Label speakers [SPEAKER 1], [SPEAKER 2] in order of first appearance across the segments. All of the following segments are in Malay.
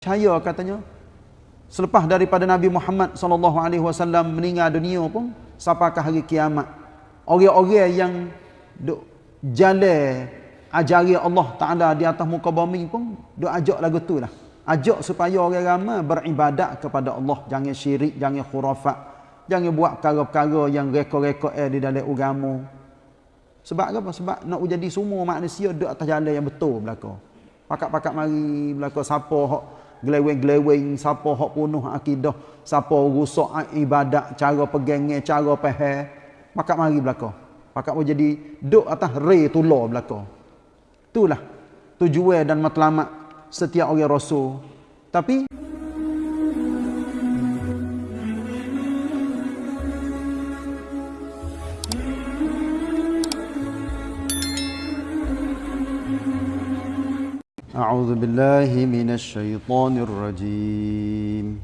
[SPEAKER 1] percaya katanya selepas daripada Nabi Muhammad sallallahu alaihi wasallam meninggal dunia pun sampai ke hari kiamat? Orang-orang yang duk jalan ajari Allah Taala di atas muka bumi pun duk ajak lagu tu lah. Ajak supaya orang ramai beribadat kepada Allah. Jangan syirik jangan khurafat jangan buat perkara-perkara yang reka-reka eh di dalam agama. Sebab apa? Sebab nak jadi semua manusia duk atas jalan yang betul belaka. Pakat-pakat mari belaka siapa hak geleweng-geleweng siapa hak punuh akidah siapa rusak ibadat cara pegangnya cara faham pakat mari belaka. Pakat mau jadi duk atas re tular belaka. Itulah tujuan dan matlamat setiap orang rasul. Tapi أعوذ بالله من الشيطان الرجيم.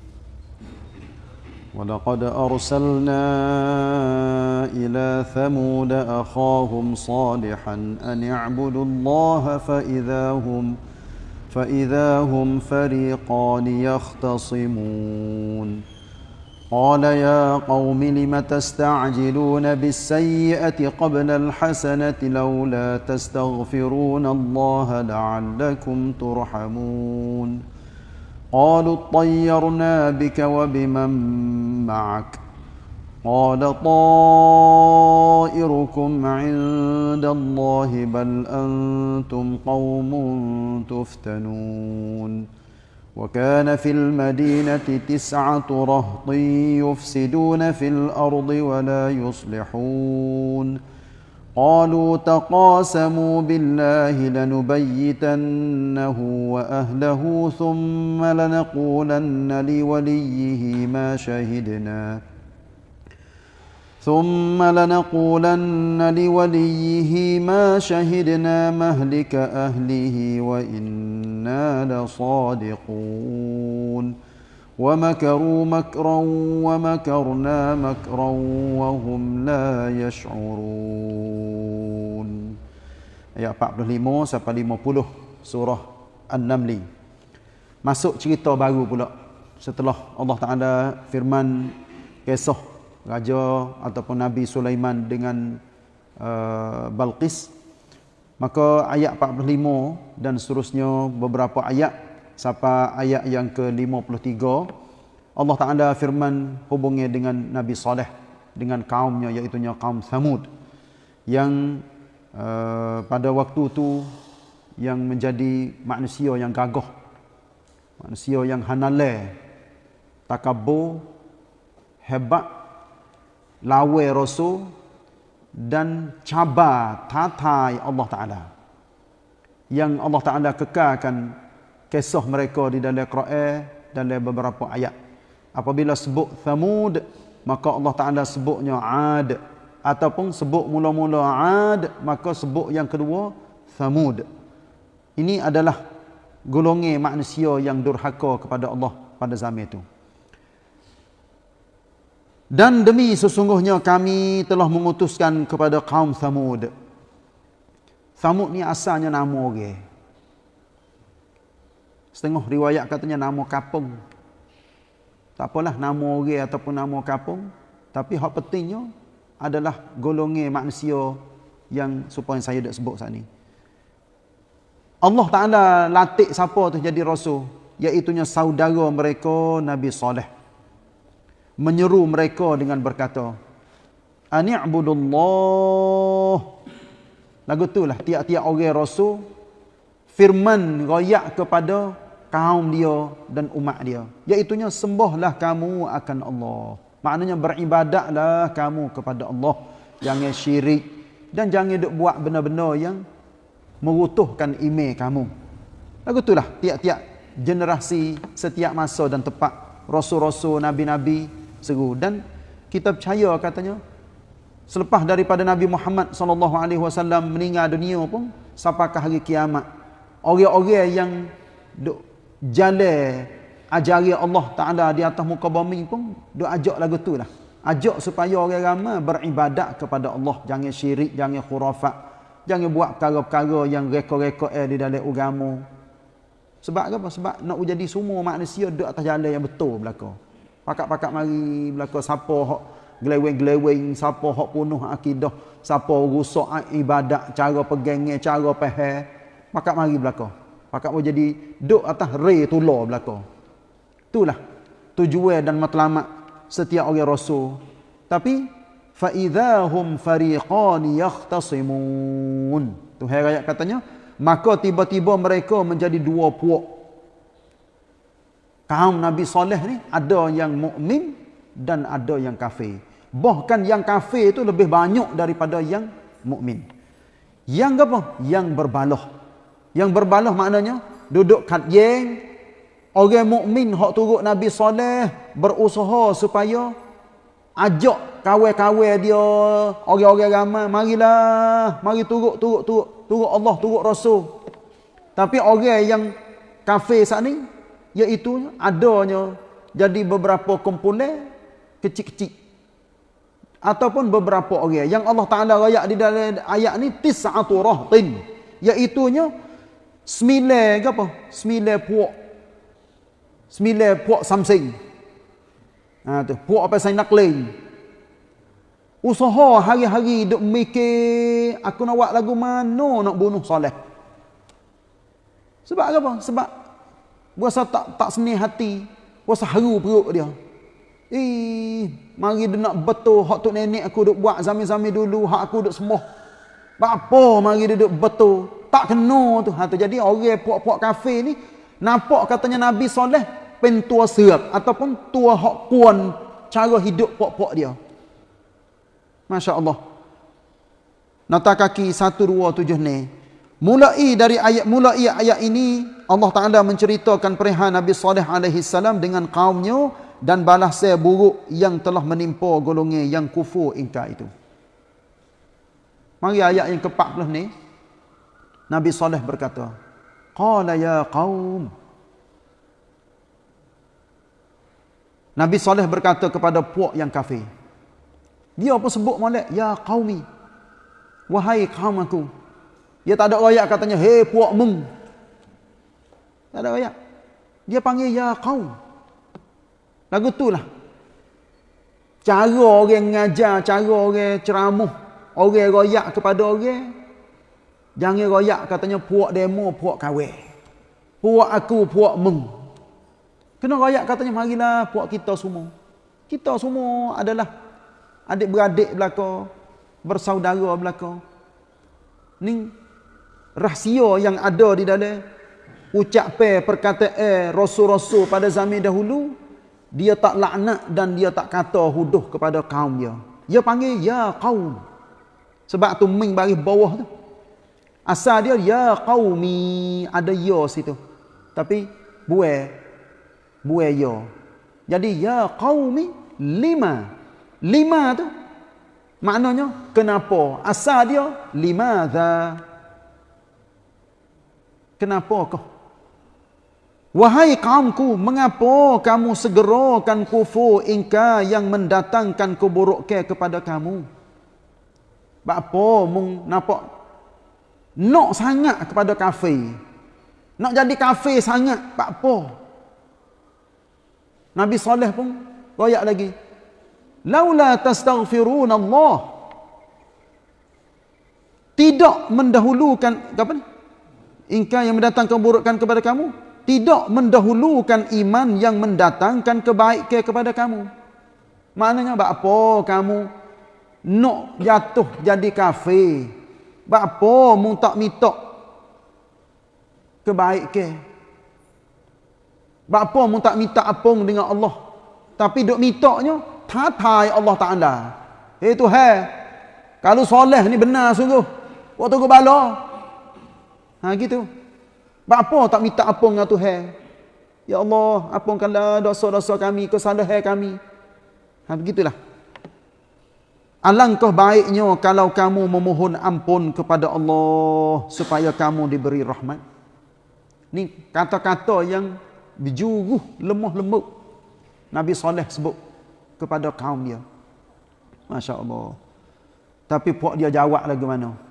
[SPEAKER 1] ولقد أرسلنا إلى ثمود أخاهم صالحا أن اعبدوا الله فإذا هم فإذا هم فريقان يختصمون. قال يا قوم لم تستعجلون بالسيئة قبل الحسنة لولا تستغفرون الله لعلكم ترحمون قالوا اطيرنا بك وبمن معك قال طائركم عند الله بل أنتم قوم تفتنون وكان في المدينة تسعة رهط يفسدون في الأرض ولا يصلحون. قالوا تقاسموا بالله لنبيتنه وأهله ثم لنقولن لوليه ما شهدنا. ثم لنقولن لوليه ما شهدنا مهلك أهله وإنا لصادقون ومكروا مكرا ومكرنا مكرا وهم لا يشعرون ayat 45 sampai 50 surah An-Naml masuk cerita baru pula setelah Allah Taala firman kisah raja ataupun Nabi Sulaiman dengan uh, Balqis. Maka ayat 45 dan seterusnya beberapa ayat sampai ayat yang ke-53 Allah Taala firman hubungnya dengan Nabi Saleh dengan kaumnya iaitu kaum Samud yang uh, pada waktu itu yang menjadi manusia yang gagah manusia yang hanale takabur hebat lawe rasul dan cabar tatai Allah Taala. Yang Allah Taala kekalkan kisah mereka di dalam Quran dalam beberapa ayat. Apabila sebut Thamud maka Allah Taala sebutnya Ad. Ataupun sebut mula-mula Ad maka sebut yang kedua Thamud. Ini adalah golongan manusia yang durhaka kepada Allah pada zaman itu dan demi sesungguhnya kami telah mengutuskan kepada kaum Thamud. Thamud ni asalnya nama orang. Setengah riwayat katanya nama kapung. Tak apalah nama orang ataupun nama kapung. Tapi hak pentingnya adalah golongan manusia yang supaya saya dah sebut saat ni. Allah Ta'ala latih siapa tu jadi rasul. Iaitunya saudara mereka Nabi Saleh menyeru mereka dengan berkata ani'budullah. Lagu itulah tiap-tiap orang rasul firman royak kepada kaum dia dan umat dia. Iaitunya sembahlah kamu akan Allah. Maknanya beribadatlah kamu kepada Allah. Jangan syirik dan jangan buat benda-benda yang merutuhkan iman kamu. Lagu itulah tiap-tiap generasi setiap masa dan tempat rasul-rasul nabi-nabi seru dan kita percaya katanya selepas daripada Nabi Muhammad sallallahu alaihi wasallam meninggal dunia pun sampai ke hari kiamat? Orang-orang yang duk jalan ajari Allah Taala di atas muka bumi pun duk ajak lagu tu lah. Ajak supaya orang ramai beribadat kepada Allah. Jangan syirik jangan khurafat jangan buat perkara-perkara yang reka-reka eh di dalam agama. Sebab apa? Sebab nak jadi semua manusia duduk atas jalan yang betul belaka. Pakak-pakak mari belaka siapa hak geleweng-geleweng, siapa hak punuh akidah, siapa rusak ibadat, cara pegangnya, cara faham. Pakak mari belaka. Pakak mau jadi duduk atas re tular belaka. Itulah tujuan dan matlamat setiap orang rasul. Tapi fa idzahum fariqan yahtasimun. Tu ayat katanya, maka tiba-tiba mereka menjadi dua puak kaum Nabi Saleh ni ada yang mukmin dan ada yang kafir. Bahkan yang kafir itu lebih banyak daripada yang mukmin. Yang apa? Yang berbalah. Yang berbalah maknanya duduk kat yang orang mukmin hak turut Nabi Saleh berusaha supaya ajak kawan-kawan dia orang-orang ramai marilah mari turut turut turut turut Allah, turut Rasul. Tapi orang yang kafir saat ni, iaitu adanya jadi beberapa kumpulan kecil-kecil. Ataupun beberapa orang yang Allah Ta'ala rayak di dalam ayat ni, tis'atu rahtin. Iaitunya, sembilan ke apa? Sembilan puak. Sembilan puak samsing. Ha, tu. Puak apa saya nak lain. Usaha hari-hari duk mikir aku nak buat lagu mana nak bunuh soleh. Sebab apa? Sebab berasa tak tak seni hati, berasa haru perut dia. Eh, mari dia nak betul hak tu nenek aku duk buat zaman-zaman dulu, hak aku duk sembah. Apa mari dia duk betul? Tak kena tu. Ha tu jadi orang puak-puak kafe ni nampak katanya Nabi soleh pentua serap ataupun tua hak kuan cara hidup puak-puak dia. Masya Allah. Nota kaki 127 ni. Mulai dari ayat mulai ayat ini Allah Taala menceritakan perihal Nabi Saleh alaihi salam dengan kaumnya dan balas buruk yang telah menimpa golongan yang kufur ingkar itu. Mari ayat yang ke-40 ni. Nabi Saleh berkata, "Qala ya qaum" Nabi Saleh berkata kepada puak yang kafir. Dia pun sebut molek, ya qaumi. Wahai kaum aku. Dia tak ada ayat katanya, hei puak mung. Tak ada ayat. Dia panggil ya qaum. Lagu itulah. Cara orang ngajar, cara orang ceramah, orang royak kepada orang. Jangan royak katanya puak demo, puak kawin. Puak aku, puak mung. Kena royak katanya, marilah puak kita semua. Kita semua adalah adik-beradik belaka, bersaudara belaka. Ni rahsia yang ada di dalam ucapan perkataan rasul-rasul pada zaman dahulu, dia tak laknat dan dia tak kata huduh kepada kaum dia. Dia panggil ya kaum. Sebab tu ming baris bawah tu. Asal dia ya qaumi ada ya situ. Tapi buai buai ya. Jadi ya qaumi lima Lima tu maknanya kenapa? Asal dia limadza? Kenapa kau? Wahai kaumku, mengapa kamu segerakan kufur ingka yang mendatangkan keburukan kepada kamu? Apa mung nampak nak sangat kepada kafe? Nak jadi kafe sangat, apa? Nabi Saleh pun royak lagi laula tastaghfirun Allah tidak mendahulukan apa ingkar yang mendatangkan keburukan kepada kamu? Tidak mendahulukan iman yang mendatangkan kebaikan kepada kamu. Maknanya apa kamu nak jatuh jadi kafir? Apa mu tak minta kebaikan? Apa mu tak minta apung dengan Allah? Tapi duk mintanya tatai Allah Ta'ala. Eh Tuhan, kalau soleh ni benar sungguh, waktu ke bala. Ha gitu. Apa tak minta apa dengan Tuhan? Ya Allah, ampunkanlah dosa-dosa kami, kesalahan kami. Ha begitulah. Alangkah baiknya kalau kamu memohon ampun kepada Allah supaya kamu diberi rahmat. Ni kata-kata yang berjuruh lemah lembut. Nabi Saleh sebut kepada kaum dia. Masya Allah. Tapi puak dia jawab lagi mana?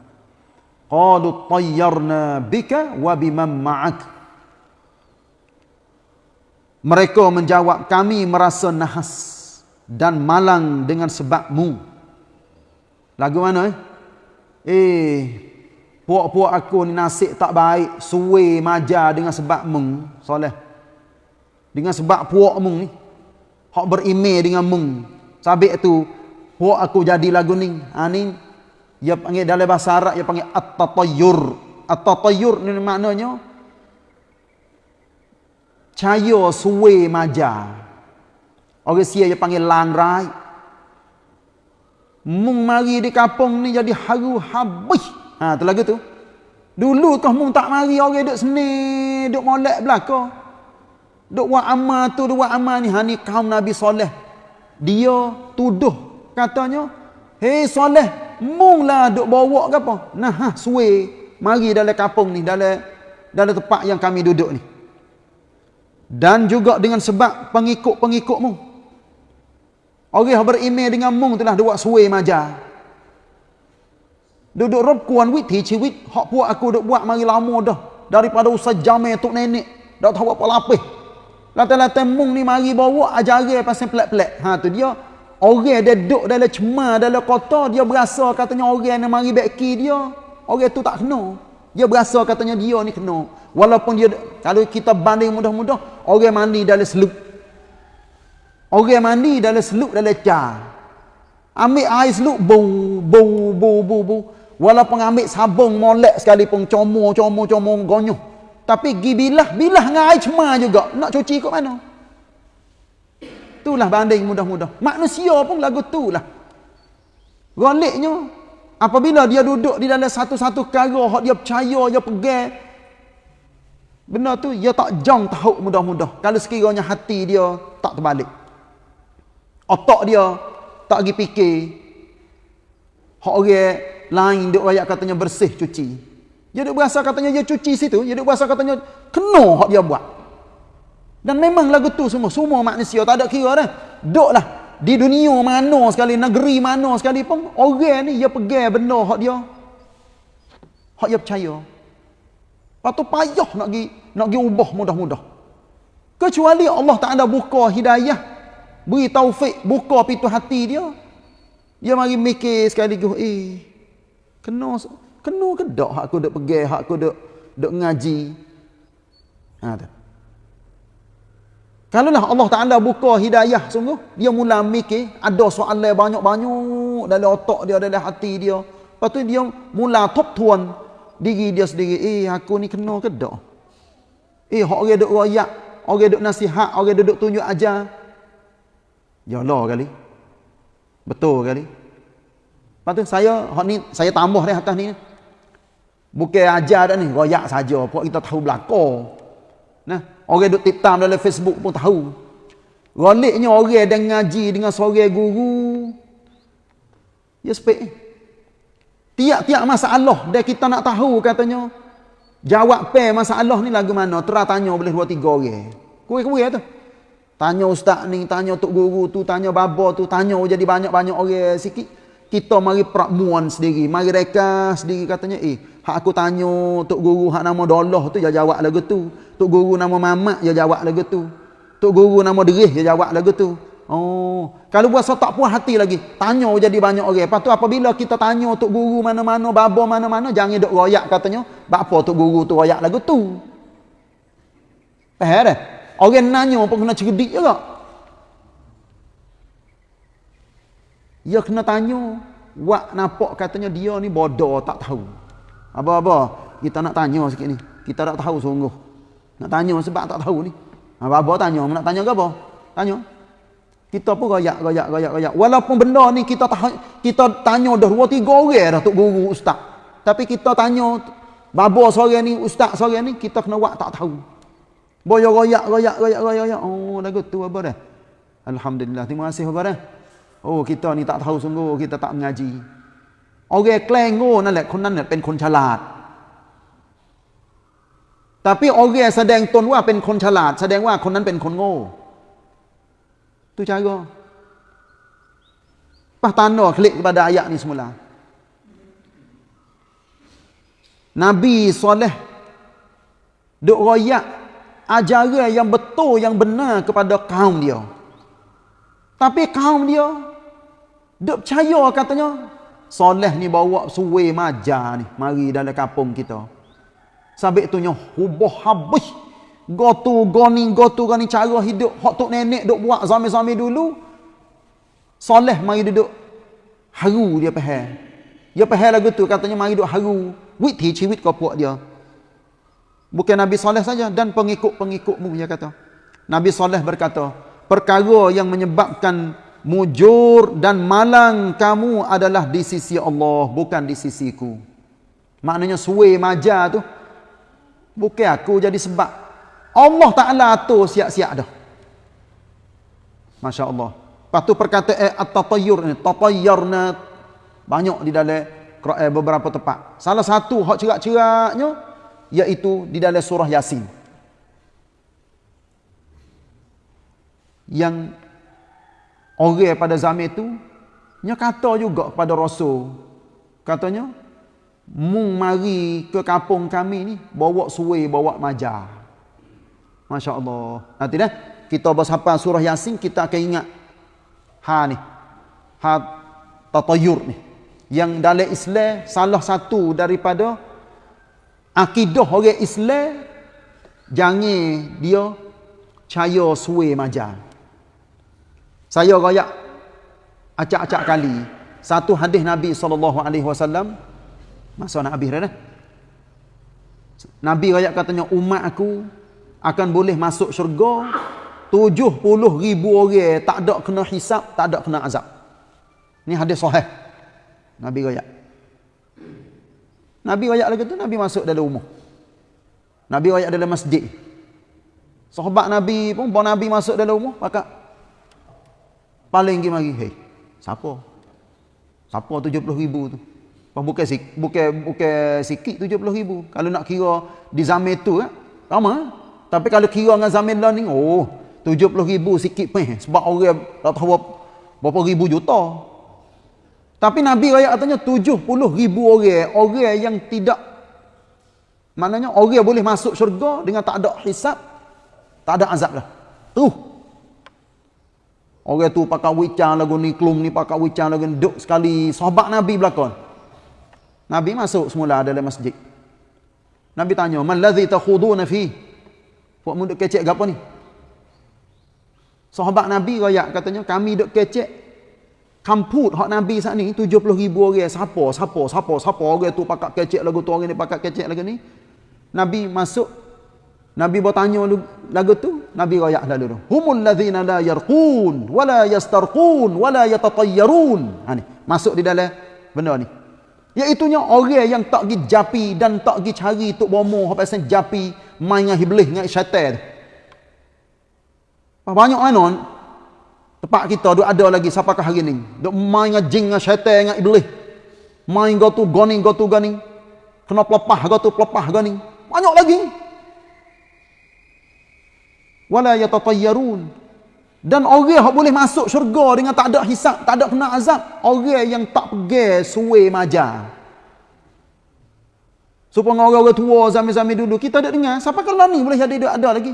[SPEAKER 1] Qalu tayyarna bika wa biman ma'ak. Mereka menjawab, kami merasa nahas dan malang dengan sebabmu. Lagu mana eh? Eh, puak-puak aku ni nasib tak baik, suwe maja dengan sebabmu, soleh. Dengan sebab puak mung ni. Hak berimeh dengan mung. Sabik tu, puak aku jadi lagu ni. Ha ni, dia panggil dalam bahasa Arab, dia panggil at-tatayyur. At-tatayyur ni maknanya, cahaya suwe maja. Orang sia dia panggil langrai. Mung mari di kampung ni jadi haru habis. Ha tu lagu tu. Dulu kau mung tak mari orang duk seni, duk molek belaka. Duk buat amal tu, duk buat amal ni. Ha ni kaum Nabi Soleh. Dia tuduh katanya, "Hei Soleh, mung lah duk bawa ke apa?" Nah, ha, suwe mari dalam kampung ni, dalam dalam tempat yang kami duduk ni dan juga dengan sebab pengikut-pengikutmu. Orang yang berimej dengan mung telah dua suwe maja. Duduk rob kuan wit hi ciwit hak puak aku duk buat mari lama dah daripada usah jamai tok nenek dak tahu apa lapis. Lata-lata mung ni mari bawa ajaran pasal pelak-pelak. Ha tu dia orang dia duduk dalam cemar dalam kota dia berasa katanya orang yang mari beki dia orang tu tak kena. Dia berasa katanya dia ni kena. Walaupun dia kalau kita banding mudah-mudah orang mandi dalam seluk. Orang mandi dalam seluk dalam car. Ambil air seluk bau bau bau bau bau. Walaupun ambil sabung molek sekalipun comor comor comor gonyoh. Tapi gi bilah dengan air cemar juga. Nak cuci kat mana? Itulah banding mudah-mudah. Manusia pun lagu tu lah. Goliknya Apabila dia duduk di dalam satu-satu hak dia percaya, dia pegang benda tu dia tak jang tahu mudah-mudah. Kalau sekiranya hati dia tak terbalik. Otak dia tak pergi fikir hak orang lain dia ayat katanya bersih cuci. Dia duk berasa katanya dia cuci situ, dia duk berasa katanya kena hak dia buat. Dan memang lagu tu semua, semua manusia tak ada kira dah. Duklah di dunia mana sekali, negeri mana sekali pun, orang ni dia pegang benda hak dia. Hak dia percaya. Lepas tu payah nak pergi, nak pergi ubah mudah-mudah. Kecuali Allah tak ada buka hidayah, beri taufik, buka pintu hati dia. Dia mari mikir sekali eh, kena, kena ke hak aku duk pegang, hak aku duk, duk ngaji. Ha, tu. Kalau lah Allah Ta'ala buka hidayah sungguh, dia mula mikir, ada soalan banyak-banyak dalam otak dia, dalam hati dia. Lepas tu dia mula top tuan diri dia sendiri. Eh, aku ni kena ke tak? Eh, orang duduk rayak, orang duduk nasihat, orang duduk tunjuk ajar. Ya Allah kali. Betul kali. Lepas tu saya, ni, saya tambah ni atas ni. Bukan ajar dah ni, rayak saja. Pokok kita tahu belakang. Nah, orang duk titam dalam Facebook pun tahu. Galiknya orang yang ngaji dengan seorang guru. Ya sepek. Tiap-tiap masalah dia kita nak tahu katanya. Jawab pe masalah ni lagu mana? Terah tanya boleh dua tiga orang. Kuih-kuih tu. Tanya ustaz ni, tanya tok guru tu, tanya baba tu, tanya jadi banyak-banyak orang sikit. Kita mari pramuan sendiri, mari reka sendiri katanya, eh, hak aku tanya tok guru hak nama Dolah tu dia jawab lagu tu. Tok guru nama Mamat dia jawab lagu tu. Tok guru nama Derih dia jawab lagu tu. Oh, kalau buat tak puas hati lagi, tanya jadi banyak orang. Lepas tu apabila kita tanya tok guru mana-mana, babo mana-mana, jangan dok royak katanya, apa tok guru tu royak lagu tu. Faham dah? Orang nanya pun kena cerdik juga. Ya kena tanya, buat nampak katanya dia ni bodoh tak tahu. Apa-apa, kita nak tanya sikit ni. Kita tak tahu sungguh. Nak tanya sebab tak tahu ni. Apa-apa tanya, nak tanya ke apa? Tanya. Kita pun royak, royak, royak, royak. Walaupun benda ni kita tahu, kita tanya dah dua tiga orang dah tok guru ustaz. Tapi kita tanya babo sore ni, ustaz sore ni, kita kena buat tak tahu. Boyo royak, royak, royak, royak, royak. Oh, lagu tu apa dah? Alhamdulillah. Terima kasih apa dah? Oh, kita ni tak tahu sungguh, kita tak mengaji. Orang klaim โง่นั่นแหละคนนั้นเนี่ยเป็นคนฉลาด tapi orang yang sedang ตนว่าเป็นคนฉลาด แสดงว่าคนนั้นเป็นคนโง่ tu cara Pas tanda klik kepada ayat ni semula Nabi soleh Duk royak ajaran yang betul yang benar kepada kaum dia. Tapi kaum dia duk percaya katanya soleh ni bawa suwe maja ni mari dalam kampung kita. Sampai tu nyoh hubah habis. Gotu goni gotu goni cara hidup hak tok nenek duk buat zaman-zaman dulu. Soleh mari duduk haru dia faham. Dia faham lagu tu katanya mari duduk haru. Wit hi ciwit kau puak dia. Bukan Nabi Saleh saja dan pengikut-pengikutmu dia kata. Nabi Saleh berkata, perkara yang menyebabkan mujur dan malang kamu adalah di sisi Allah, bukan di sisiku. Maknanya suwe maja tu bukan aku jadi sebab. Allah Taala atur siap-siap dah. Masya-Allah. Lepas tu perkataan eh, at-tatayyur ni, tatayyarna banyak di dalam beberapa tempat. Salah satu hak cerak-ceraknya yaitu di dalam surah Yasin. Yang orang pada zaman itu nya kata juga kepada Rasul. Katanya, "Mung mari ke kampung kami ni bawa suwe, bawa maja." Masya-Allah. Nanti dah kita bersapa surah Yasin kita akan ingat ha ni. Ha tatayur ni. Yang dalam Islam salah satu daripada akidah orang Islam jangan dia caya suwe maja. Saya royak acak-acak kali satu hadis Nabi sallallahu alaihi wasallam masa nak habis dah. Nabi royak katanya umat aku akan boleh masuk syurga 70 ribu orang tak ada kena hisap, tak ada kena azab. Ni hadis sahih. Nabi royak. Nabi wayak lagi tu Nabi masuk dalam rumah. Nabi wayak dalam masjid. Sahabat Nabi pun bawa Nabi masuk dalam rumah pakak paling pergi mari, "Hei, siapa? Siapa 70 ribu tu?" Bukan bukan bukan sikit 70 ribu. Kalau nak kira di zaman itu kan, lama. Tapi kalau kira dengan zaman lah ni, oh, 70 ribu sikit pun. Sebab orang tak tahu berapa ribu juta. Tapi Nabi raya katanya 70 ribu orang. Orang yang tidak. Maknanya orang boleh masuk syurga dengan tak ada hisap. Tak ada azab lah. Tu. Orang tu pakai wicang lagu ni. Klum ni pakai wicang lagu ni. Duk sekali. Sahabat Nabi belakang. Nabi masuk semula dalam masjid. Nabi tanya. Man ladhi takhuduna fi. Buat mu duk kecek ke apa ni? Sahabat Nabi raya katanya. Kami duk kecek kamput hak Nabi saat ni 70 ribu orang siapa siapa siapa siapa orang tu pakak kecek lagu tu orang ni pakak kecek lagu ni Nabi masuk Nabi bertanya lagu tu Nabi royak lalu tu humul ladzina la yarqun wala yastarqun wala yatatayyarun ha ni masuk di dalam benda ni iaitu nya orang yang tak pergi japi dan tak pergi cari tok bomo apa pasal japi main dengan iblis dengan syaitan banyak anon Tempat kita duk ada lagi siapakah hari ni? Duk main dengan jin dengan syaitan dengan iblis. Main go tu goni go tu goni. Kena pelepah go tu pelepah goni. Banyak lagi. Wala yatatayyarun. Dan orang yang boleh masuk syurga dengan tak ada hisap, tak ada kena azab, orang yang tak pergi suwe maja. Supaya orang-orang tua zaman-zaman dulu kita ada dengar, siapa kalau ni boleh jadi ada lagi?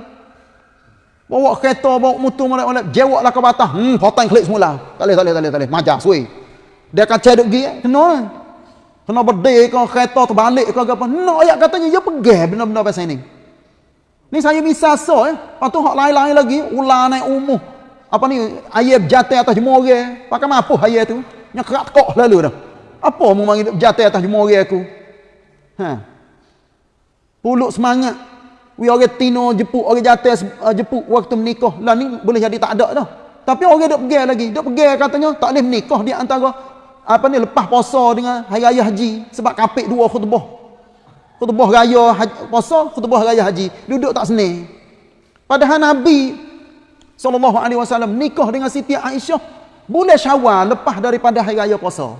[SPEAKER 1] Bawa kereta, bawa motor, molek-molek, jewaklah ke batas. Hmm, potong klik semula. Tak boleh, tak boleh, tak boleh, tak boleh. Majak, suai. Dia akan cedok pergi, eh? kena. Kena berdek ke kereta terbalik ke apa. No, ayat katanya, dia pergi benda-benda pasal ini. Ni saya bisa so, eh. Lepas tu, lain-lain lagi, ular naik umuh. Apa ni, ayat berjata atas jemur orang. Pakai mampu ayat tu. Yang kerak kok lalu dah. Apa mau mari berjata atas jemur orang aku? Ha. Puluk semangat. We orang tino jepuk orang jatuh uh, jepuk waktu menikah. Lah ni boleh jadi tak ada dah. Tapi orang dok pergi lagi. Dok pergi katanya tak boleh menikah di antara apa ni lepas puasa dengan hari raya haji sebab kapik dua khutbah. Khutbah raya haji, puasa, khutbah raya haji. Duduk tak seni. Padahal Nabi sallallahu alaihi wasallam nikah dengan Siti Aisyah bulan Syawal lepas daripada hari raya puasa.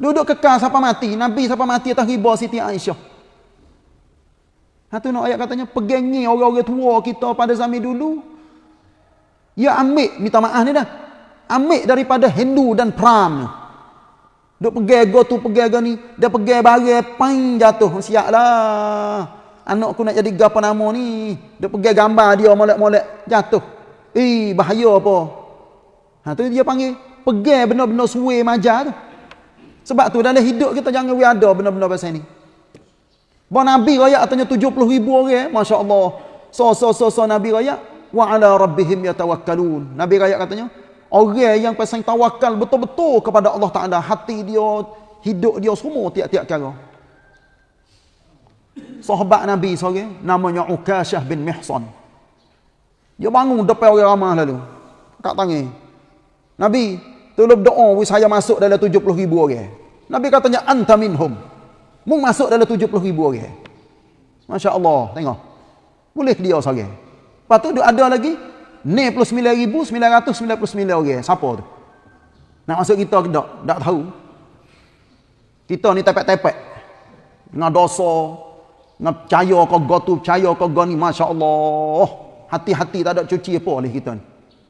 [SPEAKER 1] Duduk kekal sampai mati. Nabi sampai mati atas riba Siti Aisyah. Satu nak ayat katanya pegangi orang-orang tua kita pada zaman dulu. Ya ambil minta maaf ni dah. Ambil daripada Hindu dan Pram. Duk pegang go tu pegang go ni, dia pegang barang pain jatuh siaplah. anak aku nak jadi gapa nama ni. Dia pergi gambar dia molek-molek jatuh. Eh, bahaya apa? Ha tu dia panggil pergi benda-benda suwe maja tu. Sebab tu dalam hidup kita jangan we ada benda-benda pasal ni. Bah Nabi raya katanya 70 ribu orang, masya-Allah. So so so so Nabi raya wa ala rabbihim yatawakkalun. Nabi raya katanya orang yang pasang tawakal betul-betul kepada Allah Taala, hati dia, hidup dia semua tiap-tiap kala. Sahabat Nabi seorang namanya Ukashah bin Mihsan. Dia bangun depan orang ramah lalu. Kat tangan. Nabi, tolong doa wis saya masuk dalam 70 ribu orang. Nabi katanya anta minhum. Mu masuk dalam 70 ribu orang. Masya Allah, tengok. Boleh dia seorang. Lepas tu ada lagi 99,999 orang. Siapa tu? Nak masuk kita ke tak? Tak tahu. Kita ni tepek-tepek. Dengan dosa, dengan percaya kau go tu, percaya kau go ni, Masya Allah. Hati-hati tak ada cuci apa oleh kita ni.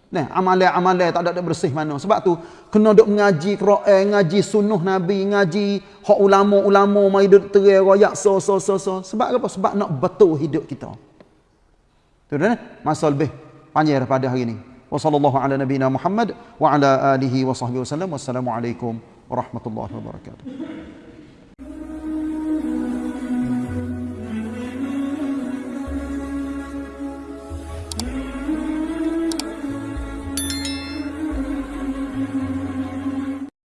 [SPEAKER 1] Nah, amalan-amalan tak ada, bersih mana. Sebab tu, kena duk mengaji Quran, ngaji sunnah Nabi, ngaji hak ulama-ulama, mai duk terai royak, so, so, so, so. Sebab apa? Sebab nak betul hidup kita. Tu dah, masa lebih panjang pada hari wasallam. Wassalamualaikum warahmatullahi wabarakatuh.